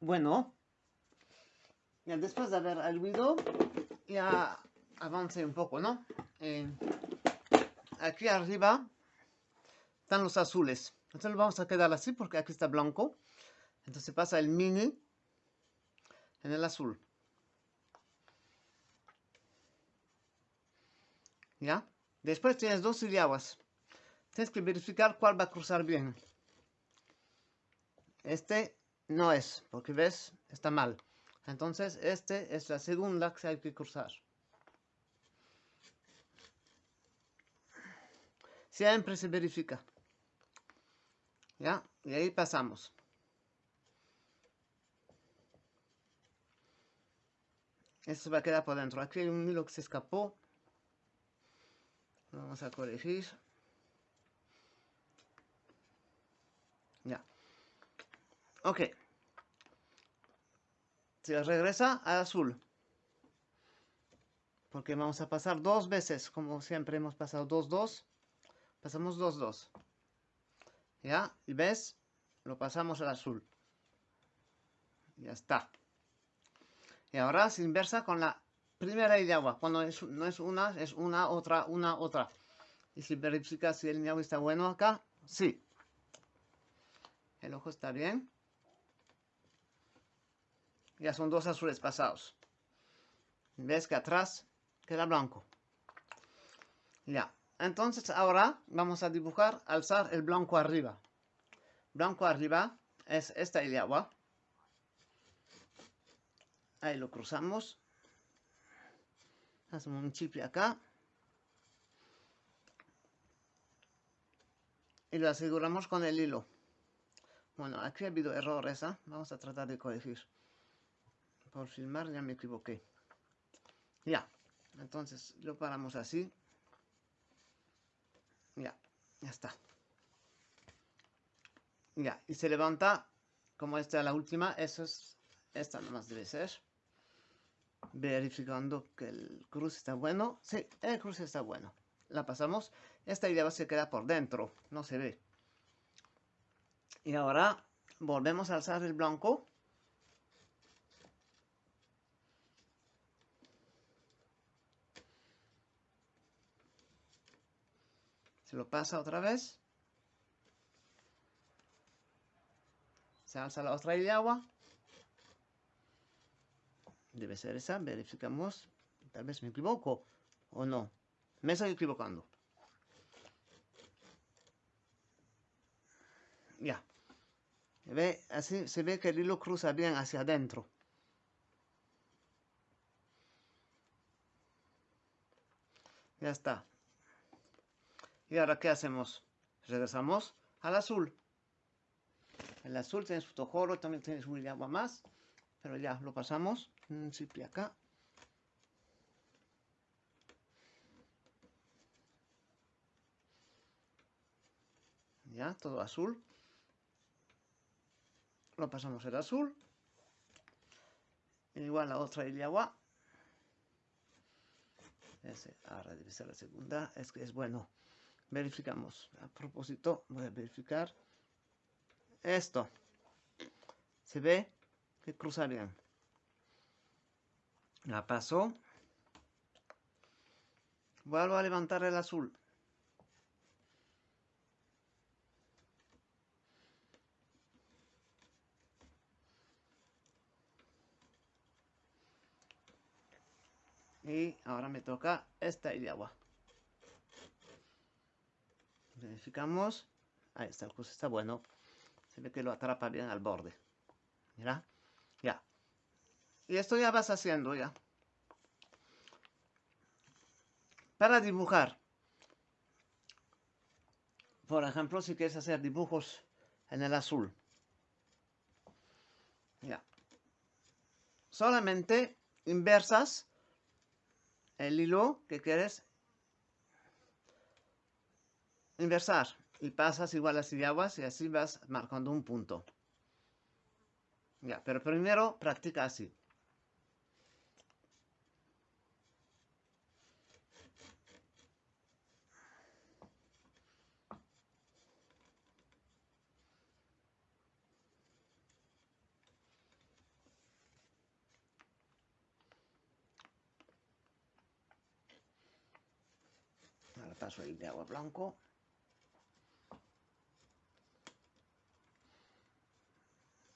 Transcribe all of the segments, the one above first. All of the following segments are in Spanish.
bueno. Ya después de haber aludido, ya avance un poco, ¿no? Eh, aquí arriba están los azules. Entonces lo vamos a quedar así porque aquí está blanco. Entonces pasa el mini en el azul. ¿Ya? Después tienes dos sílabas. Tienes que verificar cuál va a cruzar bien. Este no es, porque ves, está mal. Entonces, este es la segunda que hay que cruzar. Siempre se verifica. ¿Ya? Y ahí pasamos. Esto va a quedar por dentro. Aquí hay un hilo que se escapó. Vamos a corregir. Ya. Ok. Se regresa al azul. Porque vamos a pasar dos veces. Como siempre hemos pasado dos, dos. Pasamos dos, dos. ¿Ya? Y ves, lo pasamos al azul. Ya está. Y ahora se inversa con la primera de agua. Cuando no es una, es una, otra, una, otra. Y si verifica si el agua está bueno acá, sí. El ojo está bien. Ya son dos azules pasados. Ves que atrás queda blanco. Ya. Entonces ahora vamos a dibujar, alzar el blanco arriba. Blanco arriba es esta de agua. Ahí lo cruzamos. Hacemos un chip acá. Y lo aseguramos con el hilo. Bueno, aquí ha habido errores, ¿eh? Vamos a tratar de corregir. Por filmar ya me equivoqué. Ya. Entonces lo paramos así. Ya, ya está. Ya, y se levanta como esta es la última, eso es, esta nomás debe ser. Verificando que el cruz está bueno. Sí, el cruz está bueno. La pasamos. Esta idea se queda por dentro, no se ve. Y ahora volvemos a alzar el blanco. Se lo pasa otra vez. Se alza la otra de agua. Debe ser esa, verificamos. Tal vez me equivoco o no. Me estoy equivocando. Ya. ve, así se ve que el hilo cruza bien hacia adentro. Ya está. ¿Y ahora qué hacemos? Regresamos al azul. El azul tiene su tojoro, también tiene su agua más. Pero ya lo pasamos. Un cipi acá. Ya, todo azul. Lo pasamos el azul. Igual la otra agua. Ese, ahora debe ser la segunda. Es que es bueno verificamos. A propósito, voy a verificar esto. Se ve que cruza bien. La paso. Vuelvo a levantar el azul. Y ahora me toca esta de agua. Verificamos. Ahí está, el cruce está bueno. Se ve que lo atrapa bien al borde. Mira. Ya. Y esto ya vas haciendo ya. Para dibujar. Por ejemplo, si quieres hacer dibujos en el azul. Ya. Solamente inversas el hilo que quieres inversar y pasas igual así de aguas y así vas marcando un punto. Ya, pero primero practica así. Ahora paso el de agua blanco.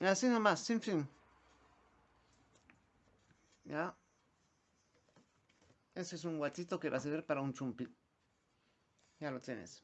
Y así nomás, sin fin. ¿Ya? Ese es un guachito que va a servir para un chumpi. Ya lo tienes.